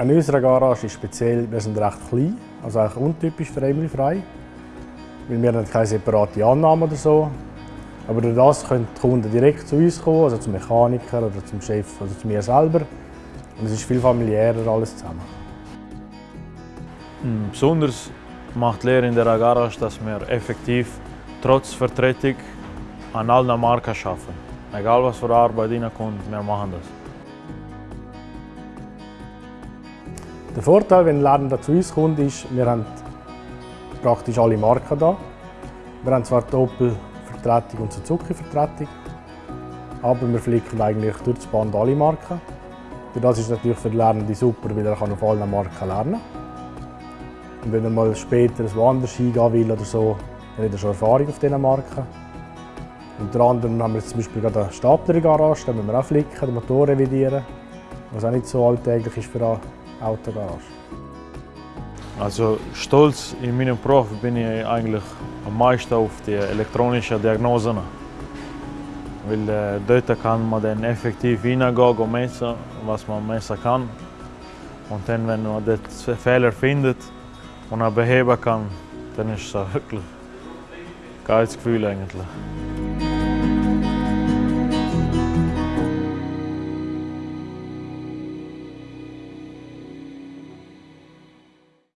An unserer Garage ist speziell, wir sind recht klein, also eigentlich untypisch für Emily frei. Weil wir haben keine separate Annahme oder so. Aber durch das können die Kunden direkt zu uns kommen, also zum Mechaniker oder zum Chef oder zu mir selber. Und es ist viel familiärer alles zusammen. Hm, besonders macht Lehre in der Garage, dass wir effektiv trotz Vertretung an allen Marken arbeiten. Egal was für Arbeit reinkommt, wir machen das. Der Vorteil, wenn ein Lernender zu uns kommt, ist, wir haben praktisch alle Marken da. Wir haben zwar die Opel-Vertretung und Suzuki-Vertretung, aber wir flicken eigentlich durch das Band alle Marken. Das ist natürlich für den Lernenden super, weil er auf allen Marken lernen kann. Und wenn er mal später woanders hingehen will oder so, dann hat er schon Erfahrung auf diesen Marken. Unter anderem haben wir jetzt zum Beispiel gerade eine Stapler-Garage, da müssen wir auch flicken, den Motor revidieren, was auch nicht so alltäglich ist für Autogarage. Also stolz in meinem Beruf bin ich eigentlich am meisten auf die elektronischen Diagnosen. Weil äh, dort kann man dann effektiv hineingehen und messen, was man messen kann. Und dann, wenn man den Fehler findet und er beheben kann, dann ist es wirklich ein geiles Gefühl eigentlich.